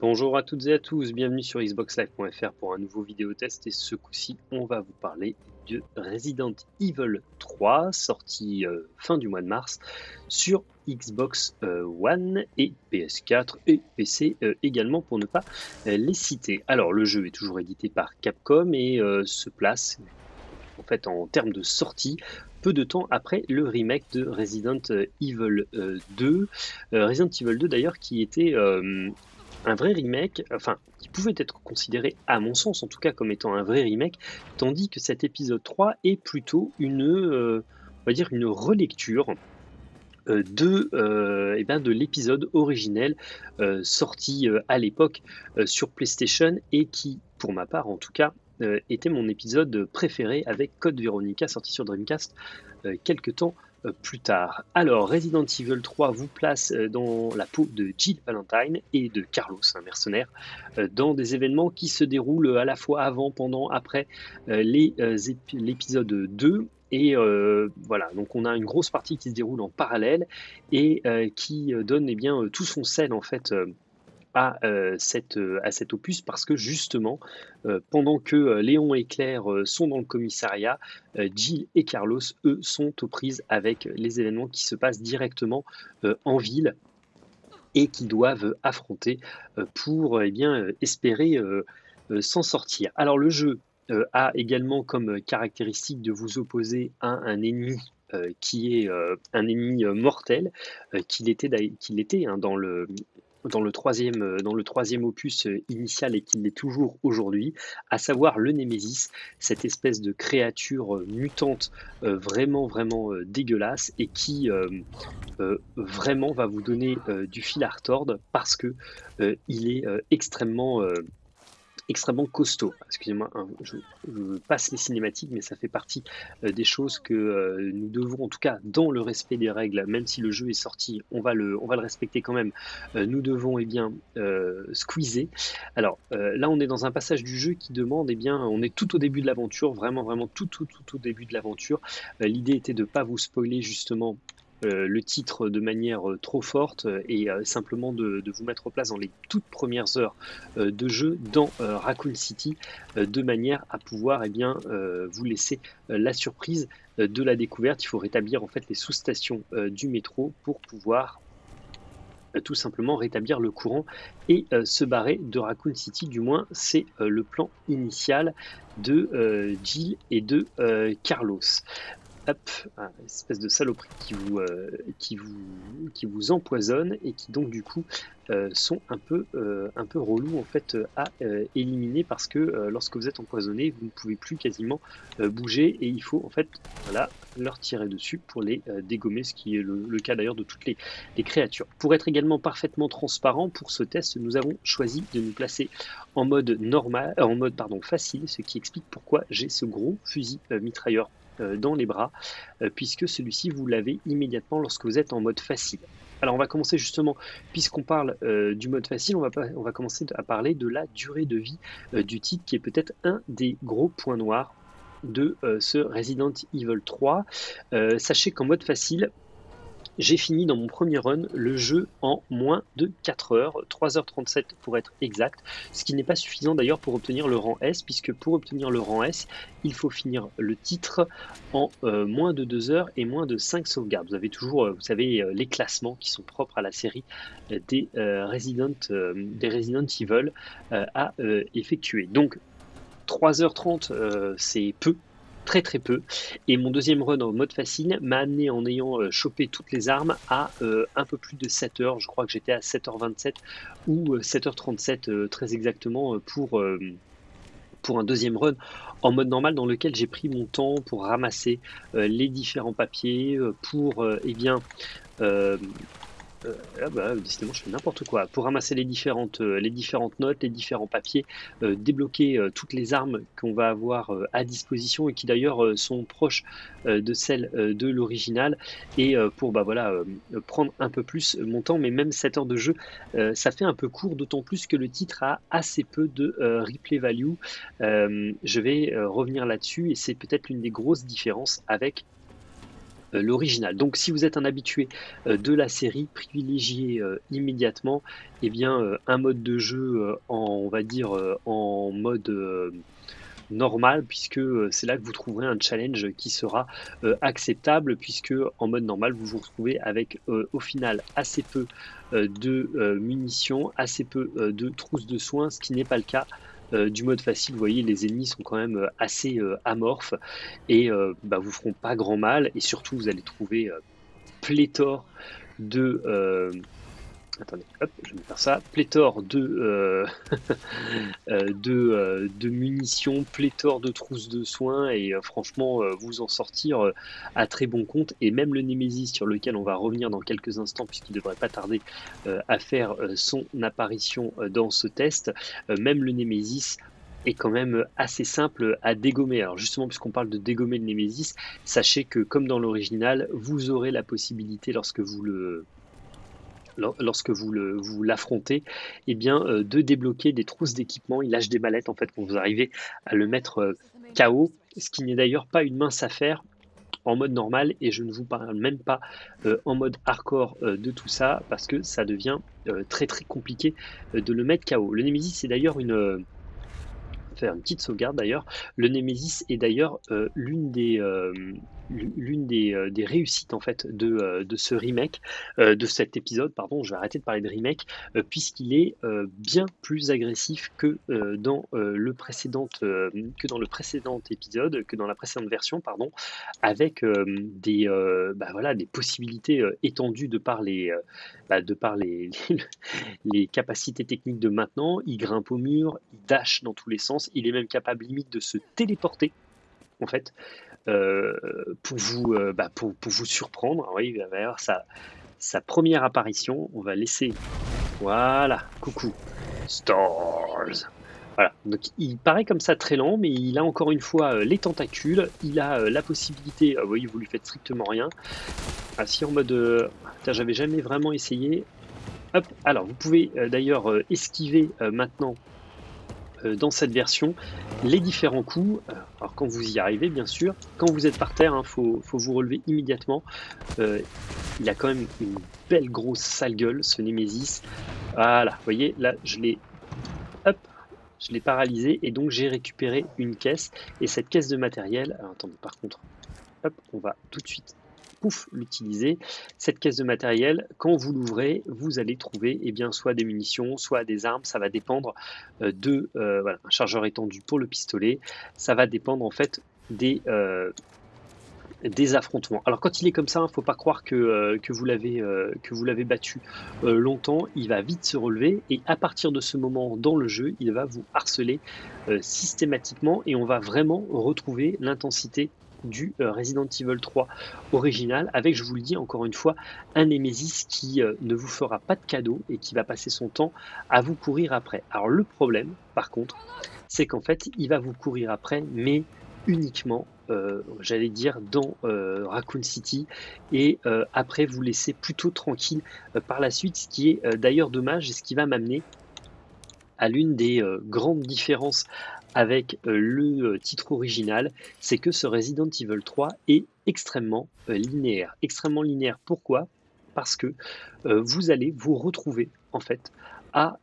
Bonjour à toutes et à tous, bienvenue sur xboxlive.fr pour un nouveau vidéo test et ce coup-ci on va vous parler de Resident Evil 3 sorti euh, fin du mois de mars sur Xbox euh, One et PS4 et PC euh, également pour ne pas les citer. Alors le jeu est toujours édité par Capcom et se place en fait en termes de sortie peu de temps après le remake de Resident Evil 2. Resident Evil 2 d'ailleurs qui était un vrai remake, enfin, qui pouvait être considéré, à mon sens en tout cas, comme étant un vrai remake, tandis que cet épisode 3 est plutôt une, euh, on va dire, une relecture euh, de, euh, eh ben de l'épisode originel sorti à l'époque sur PlayStation et qui, pour ma part en tout cas, était mon épisode préféré avec Code Veronica sorti sur Dreamcast quelques temps plus tard. Alors, Resident Evil 3 vous place euh, dans la peau de Jill Valentine et de Carlos, un mercenaire, euh, dans des événements qui se déroulent à la fois avant, pendant, après l'épisode 2 et voilà, donc on a une grosse partie qui se déroule en parallèle et qui donne eh bien, tout son sel en fait à, cette, à cet opus parce que justement, pendant que Léon et Claire sont dans le commissariat, Jill et Carlos, eux, sont aux prises avec les événements qui se passent directement en ville et qui doivent affronter pour eh bien, espérer s'en sortir. Alors le jeu a également comme caractéristique de vous opposer à un ennemi qui est un ennemi mortel, qu'il était, qu'il était hein, dans le, dans le troisième, euh, dans le troisième opus euh, initial et qu'il l'est toujours aujourd'hui, à savoir le Némésis, cette espèce de créature euh, mutante vraiment vraiment dégueulasse et qui vraiment va vous donner du fil à retordre parce que il est extrêmement extrêmement costaud. Excusez-moi, hein, je, passe les cinématiques, mais ça fait partie euh, des choses que euh, nous devons, en tout cas dans le respect des règles, même si le jeu est sorti, on va le, respecter quand même. Euh, nous devons eh bien squeezer. Alors là, on est dans un passage du jeu qui demande, eh bien, on est tout au début de l'aventure, vraiment, vraiment tout, tout, tout, au début de l'aventure. L'idée était de ne pas vous spoiler justement le titre de manière euh, trop forte euh, et simplement de, vous mettre en place dans les toutes premières heures de jeu dans Raccoon City de manière à pouvoir eh bien, vous laisser la surprise de la découverte. Il faut rétablir en fait les sous-stations du métro pour pouvoir tout simplement rétablir le courant et se barrer de Raccoon City. Du moins, c'est le plan initial de Jill et de Carlos espèce de saloperie qui vous, euh, qui vous, qui vous empoisonne et qui donc du coup euh, sont un peu, euh, un peu relous en fait à éliminer parce que lorsque vous êtes empoisonné, vous ne pouvez plus quasiment bouger et il faut en fait voilà, leur tirer dessus pour les dégommer, ce qui est le, cas d'ailleurs de toutes les, les, créatures. Pour être également parfaitement transparent, pour ce test, nous avons choisi de nous placer en mode normal, en mode pardon facile, ce qui explique pourquoi j'ai ce gros fusil mitrailleur dans les bras, euh, puisque celui-ci, vous l'avez immédiatement lorsque vous êtes en mode facile. Alors on va commencer justement, puisqu'on parle euh, du mode facile, on va, on va commencer à parler de la durée de vie du titre, qui est peut-être un des gros points noirs de ce Resident Evil 3. sachez qu'en mode facile, j'ai fini dans mon premier run le jeu en moins de 4 heures, 3h37 pour être exact, ce qui n'est pas suffisant d'ailleurs pour obtenir le rang S, puisque pour obtenir le rang S, il faut finir le titre en euh, moins de 2 heures et moins de 5 sauvegardes. Vous avez toujours, euh, vous savez, euh, les classements qui sont propres à la série des, Resident, des Resident Evil à effectuer. Donc 3h30, c'est peu très très peu. Et mon deuxième run en mode facile m'a amené en ayant euh, chopé toutes les armes à euh, un peu plus de 7 heures. Je crois que j'étais à 7h27 ou 7h37 euh, très exactement pour, pour un deuxième run en mode normal dans lequel j'ai pris mon temps pour ramasser les différents papiers, pour eh bien euh, ah bah, décidément, je fais n'importe quoi. Pour ramasser les différentes, euh, notes, les différents papiers, euh, débloquer toutes les armes qu'on va avoir à disposition et qui d'ailleurs sont proches de celles de l'original. Et pour bah, voilà, prendre un peu plus mon temps, mais même 7 heures de jeu, ça fait un peu court, d'autant plus que le titre a assez peu de replay value. je vais revenir là-dessus et c'est peut-être l'une des grosses différences avec l'original. Donc si vous êtes un habitué de la série, privilégiez immédiatement eh bien, un mode de jeu en, on va dire, en mode normal puisque c'est là que vous trouverez un challenge qui sera acceptable puisque en mode normal vous vous retrouvez avec au final assez peu de munitions, assez peu de trousses de soins, ce qui n'est pas le cas euh, du mode facile, vous voyez, les ennemis sont quand même euh, assez euh, amorphes et bah, vous feront pas grand mal. Et surtout, vous allez trouver pléthore de attendez, hop, je vais faire ça, pléthore de, euh, euh, euh, munitions, pléthore de trousses de soins, et franchement, vous en sortir à très bon compte. Et même le Nemesis, sur lequel on va revenir dans quelques instants, puisqu'il ne devrait pas tarder à faire son apparition dans ce test, même le Nemesis est quand même assez simple à dégommer. Alors justement, puisqu'on parle de dégommer le Nemesis, sachez que comme dans l'original, vous aurez la possibilité lorsque vous le lorsque vous l'affrontez, eh bien, euh, de débloquer des trousses d'équipement. Il lâche des mallettes en fait quand vous arrivez à le mettre euh, KO, ce qui n'est d'ailleurs pas une mince affaire en mode normal et je ne vous parle même pas euh, en mode hardcore de tout ça parce que ça devient très très compliqué de le mettre KO. Le Nemesis c'est d'ailleurs une faire une petite sauvegarde d'ailleurs. Le Nemesis est d'ailleurs l'une des, l'une des, euh, des, réussites en fait de, de ce remake, de cet épisode, pardon, je vais arrêter de parler de remake, puisqu'il est bien plus agressif que dans le précédent que dans le précédent épisode, que dans la précédente version, pardon, avec des, bah, voilà, des possibilités étendues de par les, bah, de par les, les capacités techniques de maintenant. Il grimpe au mur, il dash dans tous les sens il est même capable limite de se téléporter, en fait, euh, pour, vous, euh, bah, pour, vous surprendre. oui, il va avoir sa, sa première apparition. On va laisser. Voilà, coucou. Stars. Voilà, donc il paraît comme ça très lent, mais il a encore une fois euh, les tentacules, il a la possibilité, voyez, vous lui faites strictement rien. Ah, si en mode, j'avais jamais vraiment essayé. Hop, alors vous pouvez d'ailleurs esquiver maintenant euh, dans cette version les différents coups. Euh, alors quand vous y arrivez, bien sûr, quand vous êtes par terre, il hein, faut, vous relever immédiatement. Euh, il a quand même une belle grosse sale gueule, ce Nemesis. Voilà, vous voyez, là, je l'ai... Hop je l'ai paralysé et donc j'ai récupéré une caisse. Et cette caisse de matériel... Attendez, par contre, on va tout de suite pouf, l'utiliser. Cette caisse de matériel, quand vous l'ouvrez, vous allez trouver eh bien, soit des munitions, soit des armes. Ça va dépendre euh, de euh, voilà, un chargeur étendu pour le pistolet. Ça va dépendre en fait des, euh, des affrontements. Alors quand il est comme ça, il ne faut pas croire que, que vous l'avez battu longtemps. Il va vite se relever et à partir de ce moment dans le jeu, il va vous harceler systématiquement et on va vraiment retrouver l'intensité du euh, Resident Evil 3 original, avec, je vous le dis encore une fois, un Nemesis qui euh, ne vous fera pas de cadeau et qui va passer son temps à vous courir après. Alors le problème, par contre, c'est qu'en fait, il va vous courir après, mais uniquement, euh, j'allais dire, dans Raccoon City, et après vous laisser plutôt tranquille par la suite, ce qui est d'ailleurs dommage et ce qui va m'amener à l'une des grandes différences avec euh, le euh, titre original, c'est que ce Resident Evil 3 est extrêmement euh, linéaire. Extrêmement linéaire, pourquoi? Parce que vous allez vous retrouver en fait à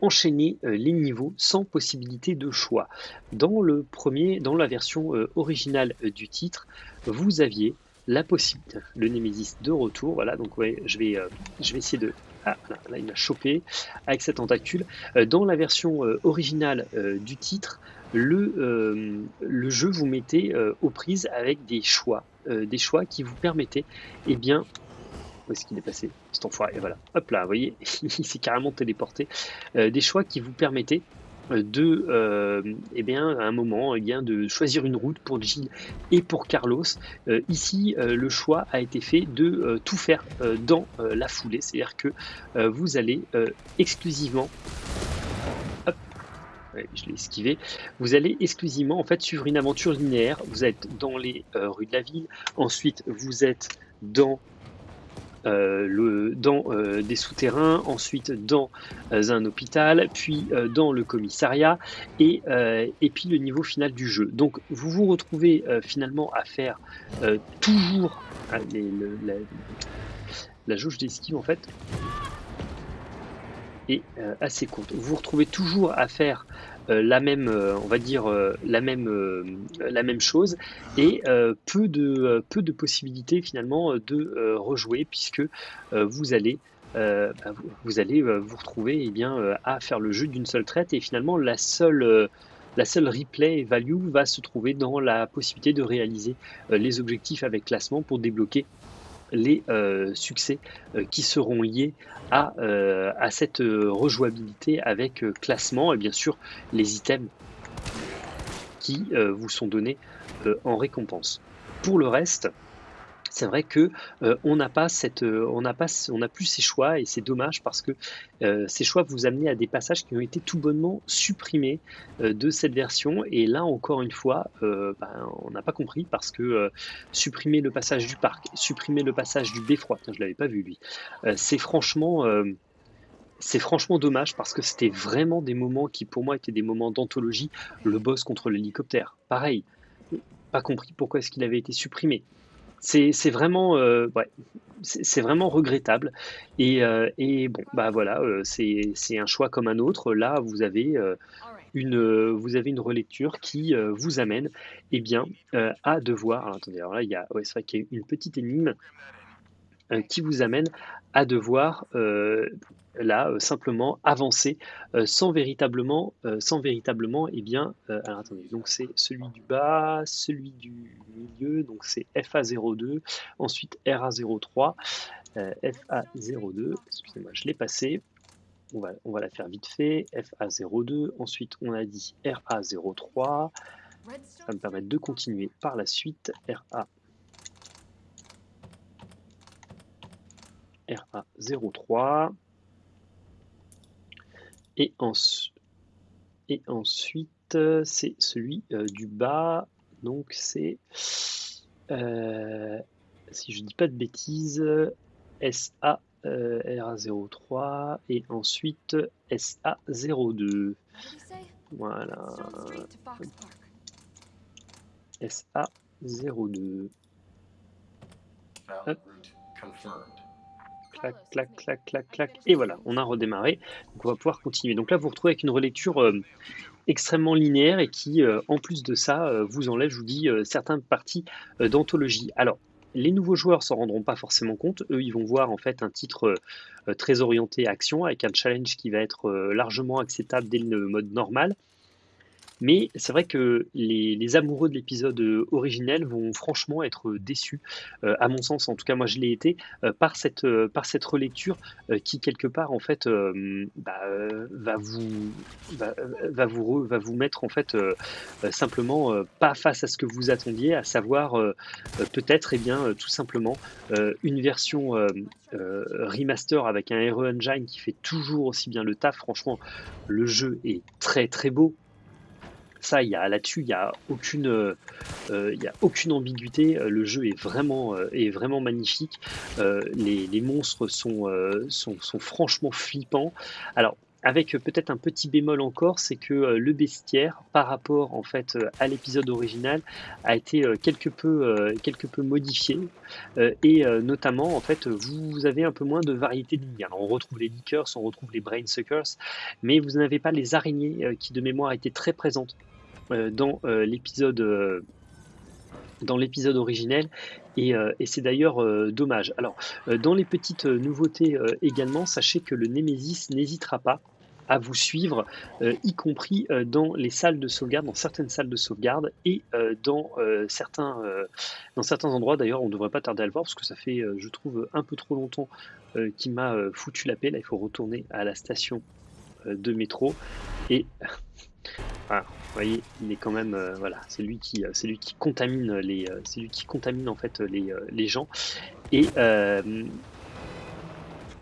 enchaîner les niveaux sans possibilité de choix. Dans le premier, dans la version originale du titre, vous aviez la possibilité, le Nemesis de retour, voilà, donc ouais, je vais, je vais essayer de ah, là, il m'a chopé avec cette tentacule. Euh, dans la version euh, originale euh, du titre, le, le jeu vous mettait aux prises avec des choix, des choix qui vous permettaient, eh bien, où est-ce qu'il est passé? Cet enfoiré, et voilà, hop là, vous voyez, il s'est carrément téléporté. des choix qui vous permettaient de, euh, eh bien, un moment, eh bien, de choisir une route pour Jill et pour Carlos. Euh, ici, euh, le choix a été fait de tout faire dans la foulée, c'est-à-dire que vous allez exclusivement je l'ai esquivé. Vous allez exclusivement en fait suivre une aventure linéaire. Vous êtes dans les rues de la ville. Ensuite, vous êtes dans le, dans des souterrains, ensuite dans un hôpital, puis dans le commissariat et, et puis le niveau final du jeu. Donc vous vous retrouvez finalement à faire toujours les, la, la jauge d'esquive en fait est assez courte. Vous vous retrouvez toujours à faire euh, la même, euh, on va dire euh, la même, la même chose et peu de peu de possibilités finalement de rejouer puisque vous allez bah, vous allez vous retrouver eh bien, à faire le jeu d'une seule traite et finalement la seule, la seule replay value va se trouver dans la possibilité de réaliser les objectifs avec classement pour débloquer les euh, succès euh, qui seront liés à, euh, à cette rejouabilité avec classement et bien sûr les items qui vous sont donnés en récompense. Pour le reste, c'est vrai que euh, on n'a euh, plus ces choix et c'est dommage parce que euh, ces choix vous amener à des passages qui ont été tout bonnement supprimés de cette version et là encore une fois, ben, on n'a pas compris parce que supprimer le passage du parc, supprimer le passage du beffroi, je l'avais pas vu lui, c'est franchement c'est franchement dommage parce que c'était vraiment des moments qui pour moi étaient des moments d'anthologie. Le boss contre l'hélicoptère, pareil, pas compris pourquoi est-ce qu'il avait été supprimé c'est vraiment, euh, ouais, vraiment regrettable. Et, euh, et, bon, bah voilà, euh, c'est un choix comme un autre. Là, vous avez une, vous avez une relecture qui vous amène, eh bien, à devoir. Alors, attendez, alors là, il ouais, c'est vrai qu'il y a une petite énigme qui vous amène à devoir là euh, simplement avancer euh, sans véritablement, euh, sans véritablement, et eh bien, alors attendez, donc c'est celui du bas, celui du milieu, donc c'est FA02, ensuite RA03, FA02, excusez-moi, je l'ai passé, on va, on va la faire vite fait, FA02, ensuite on a dit RA03, ça va me permettre de continuer par la suite, RA RA03, et, et ensuite, c'est celui euh, du bas. Donc c'est, euh, si je dis pas de bêtises, SA euh, RA03 et ensuite SA02. Voilà. SA02 clac, clac, clac, clac, clac. Et voilà, on a redémarré. Donc on va pouvoir continuer. Donc là, vous vous retrouvez avec une relecture euh, extrêmement linéaire et qui, euh, en plus de ça, euh, vous enlève, je vous dis, certaines parties d'anthologie. Alors, les nouveaux joueurs s'en rendront pas forcément compte. Eux, ils vont voir en fait un titre très orienté action avec un challenge qui va être largement acceptable dès le mode normal. Mais c'est vrai que les, amoureux de l'épisode euh, originel vont franchement être déçus, euh, à mon sens, en tout cas moi je l'ai été, euh, par, cette, par cette relecture qui quelque part en fait bah, va, vous, va, vous, va vous mettre en fait simplement pas face à ce que vous attendiez, à savoir peut-être et eh bien tout simplement une version remaster avec un RE Engine qui fait toujours aussi bien le taf. Franchement, le jeu est très très beau. Ça, il y a là-dessus, il n'y a aucune, euh, il y a aucune ambiguïté. Le jeu est vraiment, euh, est vraiment magnifique. Euh, les, monstres sont, sont, sont, franchement flippants. Alors, avec peut-être un petit bémol encore, c'est que le bestiaire, par rapport en fait à l'épisode original, a été quelque peu, quelque peu modifié et notamment en fait vous avez un peu moins de variété de on retrouve les liqueurs, on retrouve les brain suckers, mais vous n'avez pas les araignées qui de mémoire étaient très présentes euh, dans euh, l'épisode euh, dans l'épisode originel et, c'est d'ailleurs dommage. Alors dans les petites nouveautés également, sachez que le Nemesis n'hésitera pas à vous suivre, y compris dans les salles de sauvegarde, dans certaines salles de sauvegarde et dans, certains, dans certains endroits. D'ailleurs, on ne devrait pas tarder à le voir parce que ça fait, je trouve, un peu trop longtemps qu'il m'a foutu la paix. Là, il faut retourner à la station de métro et ah, vous voyez, il est quand même, euh, voilà, c'est lui qui, euh, c'est lui qui contamine les, euh, c'est lui qui contamine en fait les, les gens. Et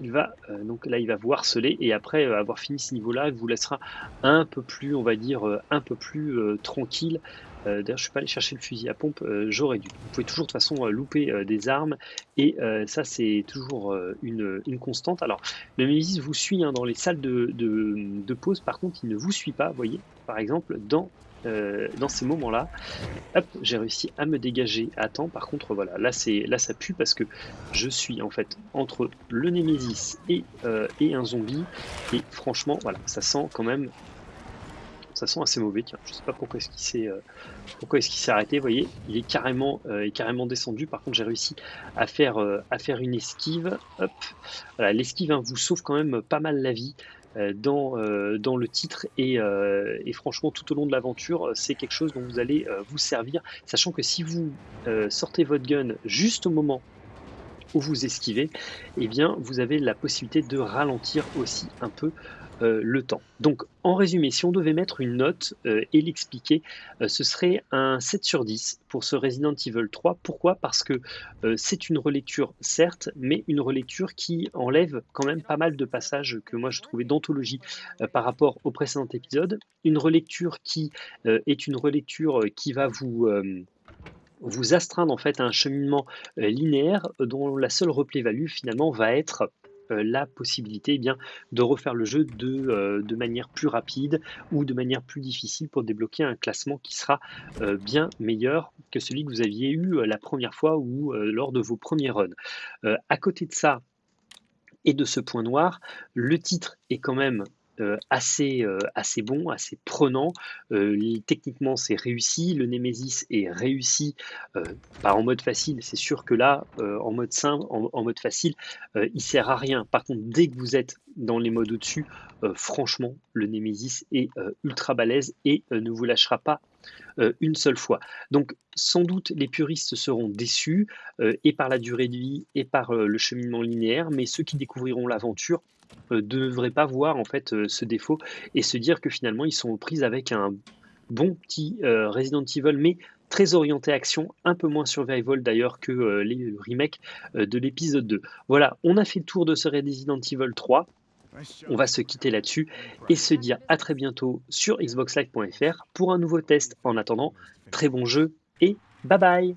il va, donc là, il va vous harceler et après avoir fini ce niveau-là, il vous laissera un peu plus, on va dire, un peu plus tranquille D'ailleurs, je suis pas allé chercher le fusil à pompe, j'aurais dû. Vous pouvez toujours de toute façon louper des armes, et ça c'est toujours une, constante. Alors, le Nemesis vous suit hein, dans les salles de, de, pause, par contre il ne vous suit pas, vous voyez, par exemple dans euh, ces moments-là, j'ai réussi à me dégager à temps. Par contre, voilà, là, ça pue parce que je suis en fait entre le Nemesis et, euh, et un zombie. Et franchement, voilà, ça sent quand même, ça sent assez mauvais. Tiens, je sais pas pourquoi est-ce qu'il s'est, euh, pourquoi est-ce qu'il s'est arrêté. Vous voyez, il est carrément, est carrément descendu. Par contre, j'ai réussi à faire, à faire une esquive. Hop, l'esquive hein, vous sauve quand même pas mal la vie. Euh, dans, euh, le titre euh, et, franchement tout au long de l'aventure c'est quelque chose dont vous allez vous servir sachant que si vous sortez votre gun juste au moment où vous esquivez eh bien vous avez la possibilité de ralentir aussi un peu euh, le temps. Donc en résumé, si on devait mettre une note euh, et l'expliquer, euh, ce serait un 7 sur 10 pour ce Resident Evil 3. Pourquoi? Parce que c'est une relecture, certes, mais une relecture qui enlève quand même pas mal de passages que moi je trouvais d'anthologie par rapport au précédent épisode. Une relecture qui est une relecture qui va vous vous astreindre en fait à un cheminement linéaire dont la seule replay-value finalement va être la possibilité eh de refaire le jeu de, euh, de, manière plus rapide ou de manière plus difficile pour débloquer un classement qui sera euh, bien meilleur que celui que vous aviez eu la première fois ou lors de vos premiers runs. à côté de ça, et de ce point noir, le titre est quand même euh, assez, euh, assez bon, assez prenant. Euh, techniquement, c'est réussi. Le Nemesis est réussi, pas en mode facile. C'est sûr que là, en mode simple, en, mode facile, il sert à rien. Par contre, dès que vous êtes dans les modes au-dessus, franchement, le Nemesis est ultra balèze et ne vous lâchera pas une seule fois. Donc sans doute les puristes seront déçus et par la durée de vie et par le cheminement linéaire, mais ceux qui découvriront l'aventure ne euh, devraient pas voir en fait euh, ce défaut et se dire que finalement ils sont aux prises avec un bon petit euh, Resident Evil, mais très orienté action, un peu moins survival d'ailleurs que les remakes de l'épisode 2. Voilà, on a fait le tour de ce Resident Evil 3. On va se quitter là-dessus et se dire à très bientôt sur xboxlive.fr pour un nouveau test. En attendant, très bon jeu et bye bye